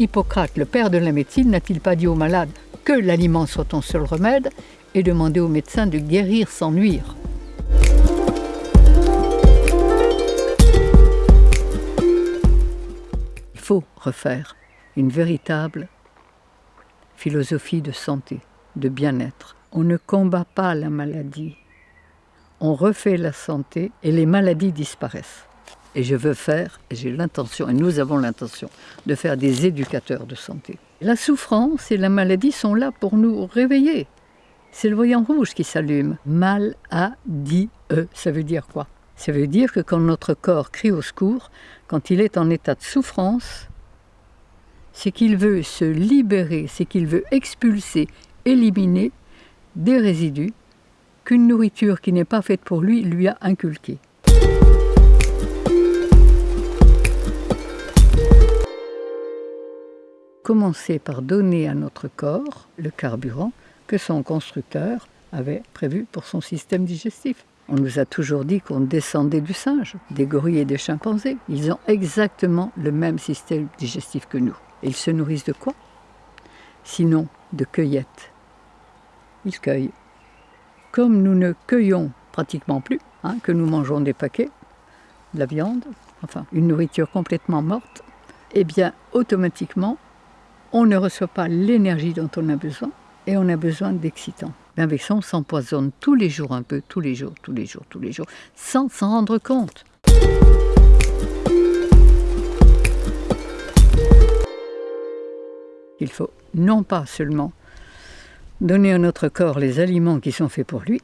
Hippocrate, le père de la médecine, n'a-t-il pas dit aux malades que l'aliment soit ton seul remède et demandé aux médecins de guérir sans nuire? Il faut refaire une véritable philosophie de santé, de bien-être. On ne combat pas la maladie, on refait la santé et les maladies disparaissent. Et je veux faire, et j'ai l'intention, et nous avons l'intention, de faire des éducateurs de santé. La souffrance et la maladie sont là pour nous réveiller. C'est le voyant rouge qui s'allume. Mal-a-dit-e, ça veut dire quoi? Ça veut dire que quand notre corps crie au secours, quand il est en état de souffrance, c'est qu'il veut se libérer, c'est qu'il veut expulser, éliminer des résidus qu'une nourriture qui n'est pas faite pour lui lui a inculqués. Commencer par donner à notre corps le carburant que son constructeur avait prévu pour son système digestif. On nous a toujours dit qu'on descendait du singe, des gorilles et des chimpanzés. Ils ont exactement le même système digestif que nous. Ils se nourrissent de quoi? Sinon de cueillettes. Ils cueillent. Comme nous ne cueillons pratiquement plus, hein, que nous mangeons des paquets, de la viande, enfin une nourriture complètement morte, eh bien automatiquement, on ne reçoit pas l'énergie dont on a besoin et on a besoin d'excitants. Avec ça, on s'empoisonne tous les jours un peu, tous les jours, tous les jours, tous les jours, sans s'en rendre compte. Il faut non pas seulement donner à notre corps les aliments qui sont faits pour lui,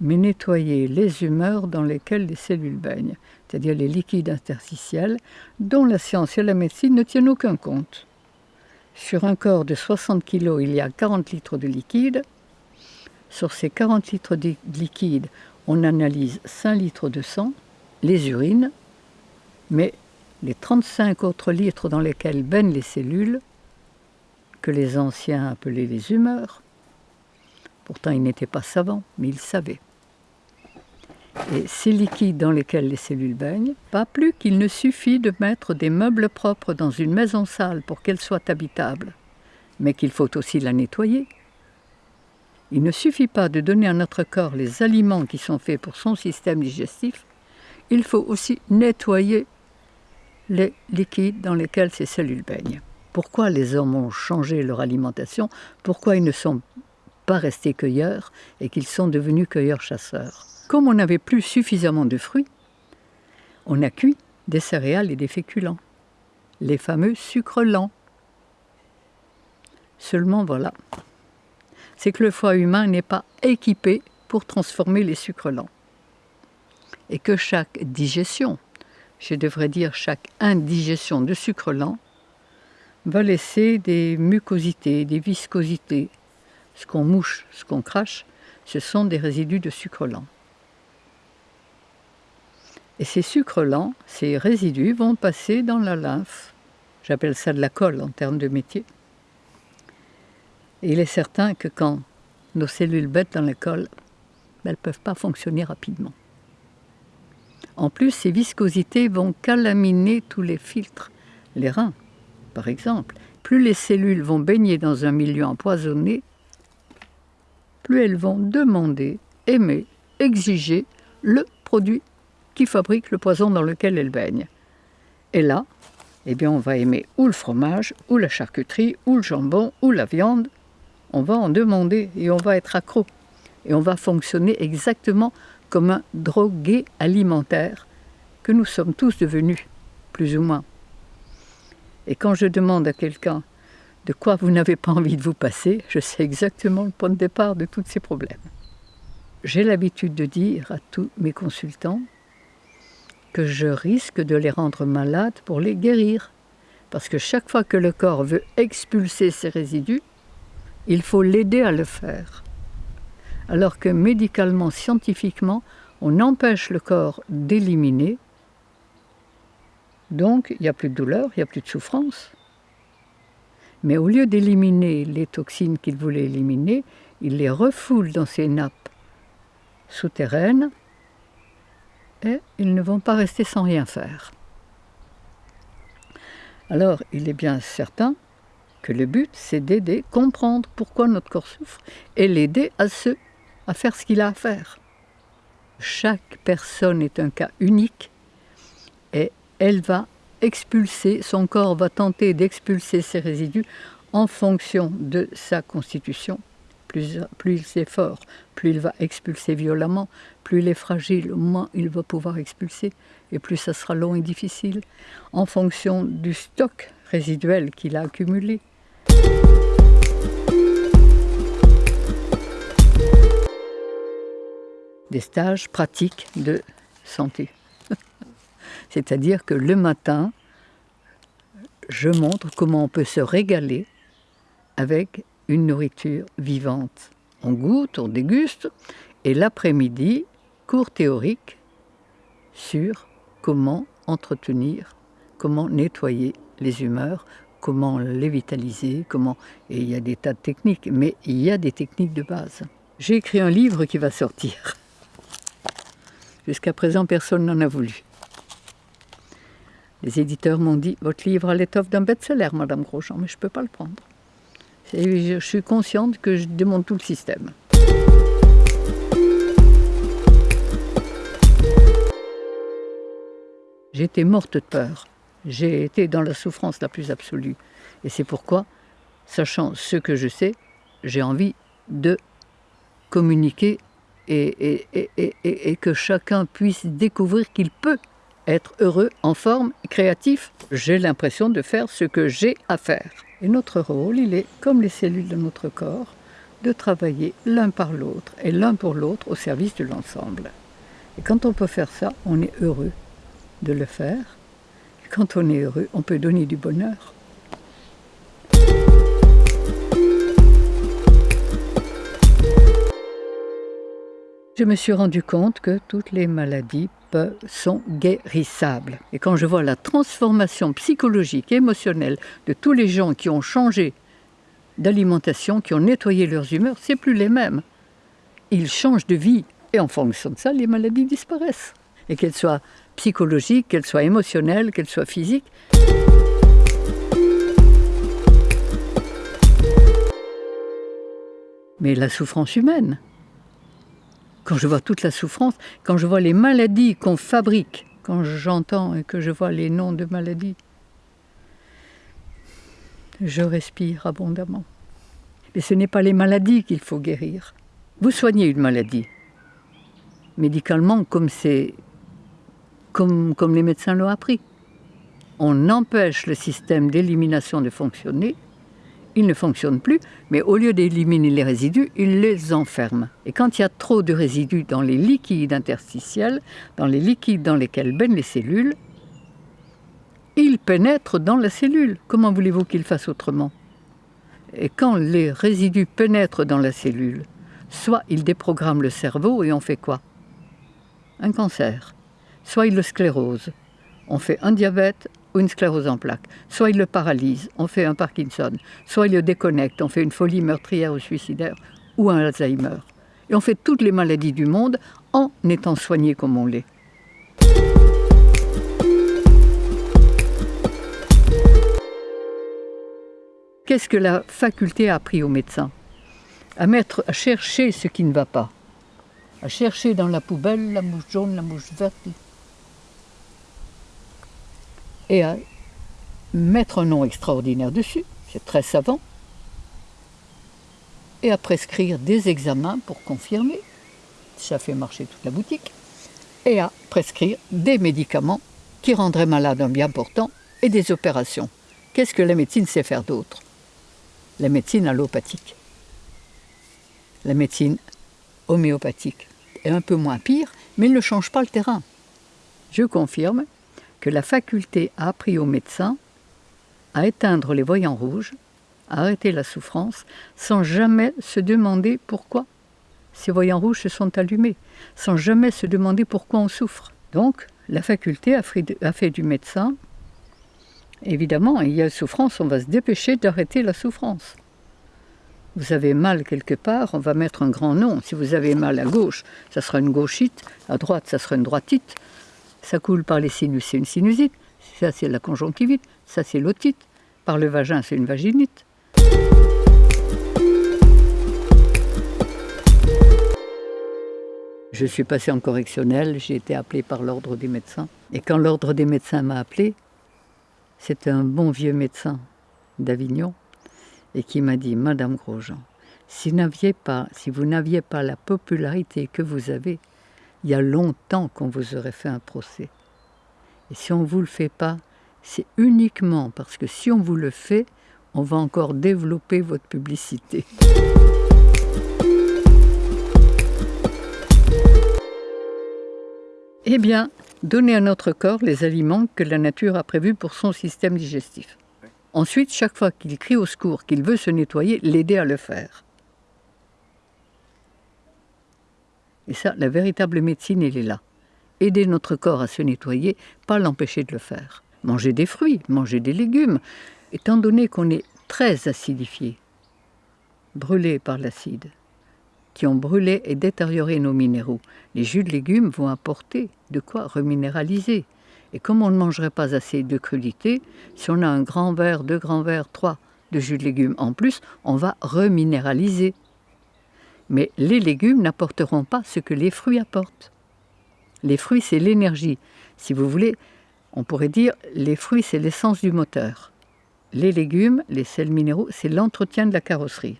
mais nettoyer les humeurs dans lesquelles les cellules baignent, c'est-à-dire les liquides interstitiels dont la science et la médecine ne tiennent aucun compte. Sur un corps de 60 kg, il y a 40 litres de liquide. Sur ces 40 litres de liquide, on analyse 5 litres de sang, les urines, mais les 35 autres litres dans lesquels baignent les cellules, que les anciens appelaient les humeurs, pourtant ils n'étaient pas savants, mais ils savaient. Et ces liquides dans lesquels les cellules baignent, pas plus qu'il ne suffit de mettre des meubles propres dans une maison sale pour qu'elle soit habitable, mais qu'il faut aussi la nettoyer. Il ne suffit pas de donner à notre corps les aliments qui sont faits pour son système digestif, il faut aussi nettoyer les liquides dans lesquels ces cellules baignent. Pourquoi les hommes ont changé leur alimentation? Pourquoi ils ne sont pas restés cueilleurs et qu'ils sont devenus cueilleurs-chasseurs? Comme on n'avait plus suffisamment de fruits, on a cuit des céréales et des féculents, les fameux sucres lents. Seulement voilà, c'est que le foie humain n'est pas équipé pour transformer les sucres lents. Et que chaque digestion, je devrais dire chaque indigestion de sucre lent, va laisser des mucosités, des viscosités. Ce qu'on mouche, ce qu'on crache, ce sont des résidus de sucre lent. Et ces sucres lents, ces résidus, vont passer dans la lymphe. J'appelle ça de la colle en termes de métier. Il est certain que quand nos cellules bêtent dans la colle, elles ne peuvent pas fonctionner rapidement. En plus, ces viscosités vont calaminer tous les filtres, les reins, par exemple. Plus les cellules vont baigner dans un milieu empoisonné, plus elles vont demander, aimer, exiger le produit qui fabrique le poison dans lequel elle baigne. Et là, eh bien, on va aimer ou le fromage, ou la charcuterie, ou le jambon, ou la viande. On va en demander et on va être accro. Et on va fonctionner exactement comme un drogué alimentaire que nous sommes tous devenus, plus ou moins. Et quand je demande à quelqu'un de quoi vous n'avez pas envie de vous passer, je sais exactement le point de départ de tous ces problèmes. J'ai l'habitude de dire à tous mes consultants je risque de les rendre malades pour les guérir. Parce que chaque fois que le corps veut expulser ses résidus, il faut l'aider à le faire. Alors que médicalement, scientifiquement, on empêche le corps d'éliminer. Donc, il n'y a plus de douleur, il n'y a plus de souffrance. Mais au lieu d'éliminer les toxines qu'il voulait éliminer, il les refoule dans ses nappes souterraines et ils ne vont pas rester sans rien faire. Alors, il est bien certain que le but, c'est d'aider, comprendre pourquoi notre corps souffre et l'aider à, se, à faire ce qu'il a à faire. Chaque personne est un cas unique et elle va expulser, son corps va tenter d'expulser ses résidus en fonction de sa constitution. Plus, il fort, plus il va expulser violemment, plus il est fragile, moins il va pouvoir expulser, et plus ça sera long et difficile, en fonction du stock résiduel qu'il a accumulé. Des stages pratiques de santé. C'est-à-dire que le matin, je montre comment on peut se régaler avec une nourriture vivante. On goûte, on déguste, et l'après-midi, cours théorique sur comment entretenir, comment nettoyer les humeurs, comment les vitaliser, comment... Et il y a des tas de techniques, mais il y a des techniques de base. J'ai écrit un livre qui va sortir. Jusqu'à présent, personne n'en a voulu. Les éditeurs m'ont dit, votre livre a l'étoffe d'un best-seller, Madame Grosjean, mais je ne peux pas le prendre. Je suis consciente que je démonte tout le système. J'étais morte de peur. J'ai été dans la souffrance la plus absolue. Et c'est pourquoi, sachant ce que je sais, j'ai envie de communiquer et, et, que chacun puisse découvrir qu'il peut être heureux, en forme, créatif. J'ai l'impression de faire ce que j'ai à faire. Et notre rôle, il est, comme les cellules de notre corps, de travailler l'un par l'autre et l'un pour l'autre au service de l'ensemble. Et quand on peut faire ça, on est heureux de le faire quand on est heureux, on peut donner du bonheur. Je me suis rendu compte que toutes les maladies sont guérissables. Et quand je vois la transformation psychologique, émotionnelle de tous les gens qui ont changé d'alimentation, qui ont nettoyé leurs humeurs, c'est plus les mêmes. Ils changent de vie et en fonction de ça, les maladies disparaissent. Et qu'elles soient psychologique, qu'elle soit émotionnelle, qu'elle soit physique. Mais la souffrance humaine, quand je vois toute la souffrance, quand je vois les maladies qu'on fabrique, quand j'entends et que je vois les noms de maladies, je respire abondamment. Mais ce n'est pas les maladies qu'il faut guérir. Vous soignez une maladie. Médicalement, comme comme, les médecins l'ont appris. On empêche le système d'élimination de fonctionner, il ne fonctionne plus, mais au lieu d'éliminer les résidus, il les enferme. Et quand il y a trop de résidus dans les liquides interstitiels, dans les liquides dans lesquels baignent les cellules, ils pénètrent dans la cellule. Comment voulez-vous qu'ils fassent autrement? Et quand les résidus pénètrent dans la cellule, soit ils déprogramment le cerveau et on fait quoi? Un cancer soit il le sclérose, on fait un diabète une sclérose en plaques, soit il le paralyse, on fait un Parkinson, soit il le déconnecte, on fait une folie meurtrière ou suicidaire, ou un Alzheimer. Et on fait toutes les maladies du monde en étant soigné comme on l'est. Qu'est-ce que la faculté a appris aux médecins à, à chercher ce qui ne va pas, à chercher dans la poubelle la mouche jaune, la mouche verte, et à mettre un nom extraordinaire dessus, c'est très savant, et à prescrire des examens pour confirmer, ça fait marcher toute la boutique, et à prescrire des médicaments qui rendraient malade un bien portant et des opérations. Qu'est-ce que la médecine sait faire d'autre? La médecine allopathique. La médecine homéopathique est un peu moins pire, mais elle ne change pas le terrain. Je confirme, la faculté a appris aux médecins à éteindre les voyants rouges, à arrêter la souffrance, sans jamais se demander pourquoi ces voyants rouges se sont allumés, sans jamais se demander pourquoi on souffre. Donc, la faculté a fait du médecin, évidemment, il y a souffrance, on va se dépêcher d'arrêter la souffrance. Vous avez mal quelque part, on va mettre un grand nom. Si vous avez mal à gauche, ça sera une gauchite, à droite, ça sera une droitite, ça coule par les sinus, c'est une sinusite. Ça, c'est la conjonctivite. Ça, c'est l'otite. Par le vagin, c'est une vaginite. Je suis passé en correctionnel, j'ai été appelé par l'ordre des médecins. Et quand l'ordre des médecins m'a appelé, c'était un bon vieux médecin d'Avignon et qui m'a dit Madame Grosjean, si, pas, si vous n'aviez pas la popularité que vous avez, il y a longtemps qu'on vous aurait fait un procès. Et si on ne vous le fait pas, c'est uniquement parce que si on vous le fait, on va encore développer votre publicité. Eh bien, donner à notre corps les aliments que la nature a prévus pour son système digestif. Ensuite, chaque fois qu'il crie au secours, qu'il veut se nettoyer, l'aider à le faire. Et ça, la véritable médecine, elle est là. Aider notre corps à se nettoyer, pas l'empêcher de le faire. Manger des fruits, manger des légumes, étant donné qu'on est très acidifié, brûlé par l'acide qui ont brûlé et détérioré nos minéraux. Les jus de légumes vont apporter de quoi reminéraliser. Et comme on ne mangerait pas assez de crudités, si on a un grand verre, deux grands verres, trois de jus de légumes en plus, on va reminéraliser. Mais les légumes n'apporteront pas ce que les fruits apportent. Les fruits, c'est l'énergie. Si vous voulez, on pourrait dire les fruits, c'est l'essence du moteur. Les légumes, les sels minéraux, c'est l'entretien de la carrosserie.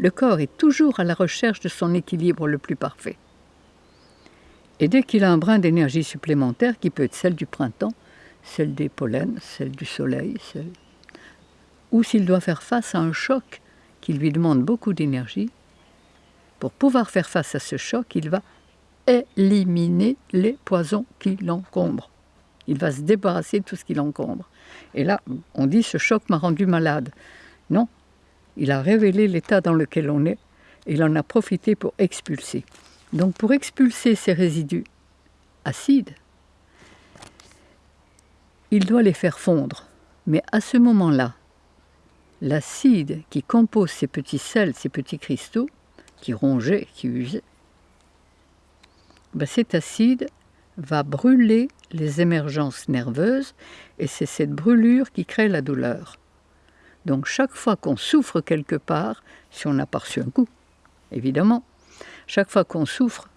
le corps est toujours à la recherche de son équilibre le plus parfait. Et dès qu'il a un brin d'énergie supplémentaire, qui peut être celle du printemps, celle des pollens, celle du soleil, ou s'il doit faire face à un choc qui lui demande beaucoup d'énergie, pour pouvoir faire face à ce choc, il va éliminer les poisons qui l'encombrent. Il va se débarrasser de tout ce qui l'encombre. Et là, on dit ce choc m'a rendu malade. Non, il a révélé l'état dans lequel on est et il en a profité pour expulser. Donc pour expulser ces résidus acides, il doit les faire fondre. Mais à ce moment-là, l'acide qui compose ces petits sels, ces petits cristaux, qui rongeaient, qui usaient, ben cet acide va brûler les émergences nerveuses et c'est cette brûlure qui crée la douleur. Donc chaque fois qu'on souffre quelque part, si on a pas reçu un coup, évidemment, chaque fois qu'on souffre,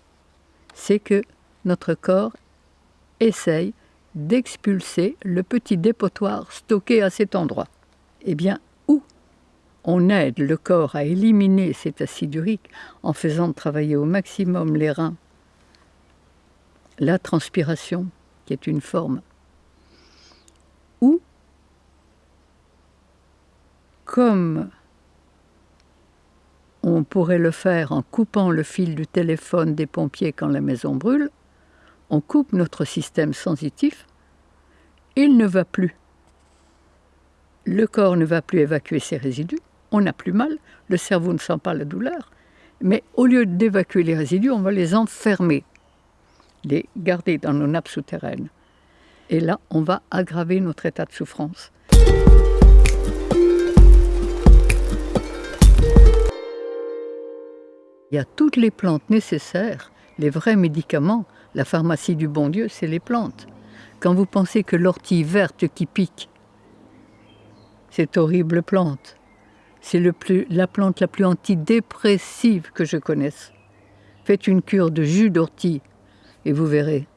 c'est que notre corps essaye d'expulser le petit dépotoir stocké à cet endroit. Eh bien, où on aide le corps à éliminer cet acide urique en faisant travailler au maximum les reins, la transpiration, qui est une forme, ou comme on pourrait le faire en coupant le fil du téléphone des pompiers quand la maison brûle, on coupe notre système sensitif, il ne va plus. Le corps ne va plus évacuer ses résidus, on n'a plus mal, le cerveau ne sent pas la douleur, mais au lieu d'évacuer les résidus, on va les enfermer, les garder dans nos nappes souterraines. Et là, on va aggraver notre état de souffrance. Il y a toutes les plantes nécessaires, les vrais médicaments. La pharmacie du bon Dieu, c'est les plantes. Quand vous pensez que l'ortie verte qui pique, cette horrible plante, c'est la plante la plus antidépressive que je connaisse. Faites une cure de jus d'ortie et vous verrez.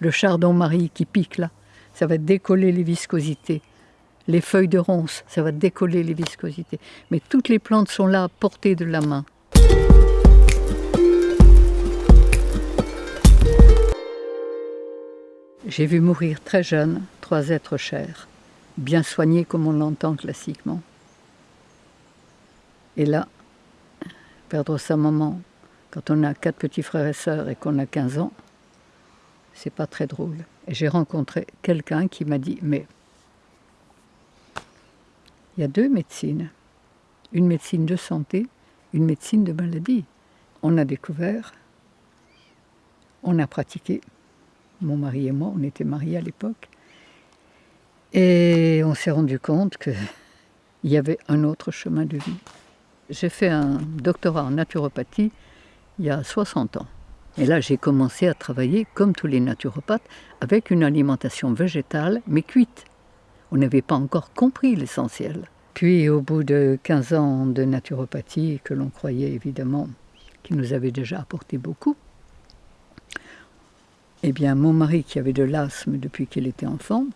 Le chardon-marie qui pique là, ça va décoller les viscosités. Les feuilles de ronce, ça va décoller les viscosités. Mais toutes les plantes sont là à portée de la main. J'ai vu mourir très jeune trois êtres chers, bien soignés comme on l'entend classiquement. Et là, perdre sa maman quand on a quatre petits frères et sœurs et qu'on a 15 ans, c'est pas très drôle. Et j'ai rencontré quelqu'un qui m'a dit Mais il y a deux médecines, une médecine de santé, une médecine de maladie. On a découvert, on a pratiqué, mon mari et moi, on était mariés à l'époque. Et on s'est rendu compte qu'il y avait un autre chemin de vie. J'ai fait un doctorat en naturopathie il y a 60 ans. Et là, j'ai commencé à travailler, comme tous les naturopathes, avec une alimentation végétale, mais cuite. On n'avait pas encore compris l'essentiel. Puis, au bout de 15 ans de naturopathie, que l'on croyait évidemment qui nous avait déjà apporté beaucoup, eh bien, mon mari, qui avait de l'asthme depuis qu'il était enfant,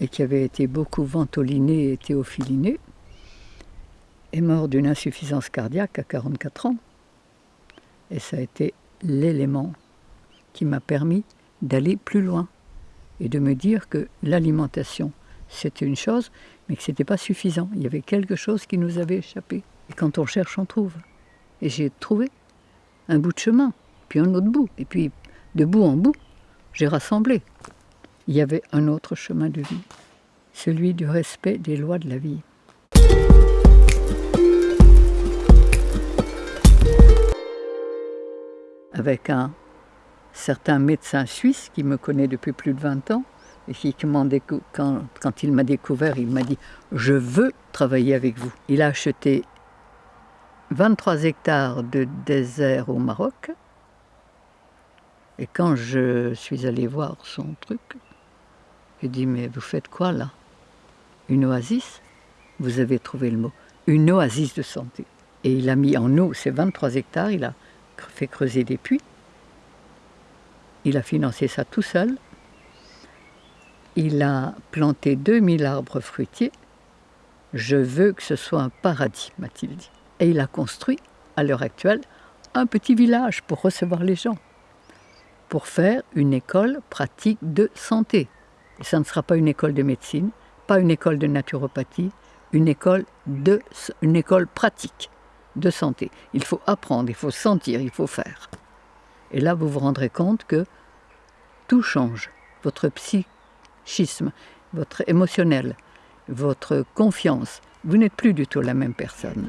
et qui avait été beaucoup ventoliné et théophiliné, est mort d'une insuffisance cardiaque à 44 ans. Et ça a été l'élément qui m'a permis d'aller plus loin et de me dire que l'alimentation, c'était une chose, mais que ce n'était pas suffisant. Il y avait quelque chose qui nous avait échappé. Et quand on cherche, on trouve. Et j'ai trouvé un bout de chemin, puis un autre bout. Et puis, de bout en bout, j'ai rassemblé. Il y avait un autre chemin de vie, celui du respect des lois de la vie. avec un certain médecin suisse qui me connaît depuis plus de 20 ans et qui, quand, quand il m'a découvert, il m'a dit « Je veux travailler avec vous ». Il a acheté 23 hectares de désert au Maroc et quand je suis allé voir son truc, il dit « Mais vous faites quoi là? Une oasis ?» Vous avez trouvé le mot. Une oasis de santé. Et il a mis en eau ces 23 hectares, il a fait creuser des puits. Il a financé ça tout seul. Il a planté 2000 arbres fruitiers. Je veux que ce soit un paradis, m'a-t-il dit. Et il a construit, à l'heure actuelle, un petit village pour recevoir les gens, pour faire une école pratique de santé. Et ça ne sera pas une école de médecine, pas une école de naturopathie, une école, de, une école pratique de santé. Il faut apprendre, il faut sentir, il faut faire. Et là, vous vous rendrez compte que tout change. Votre psychisme, votre émotionnel, votre confiance. Vous n'êtes plus du tout la même personne.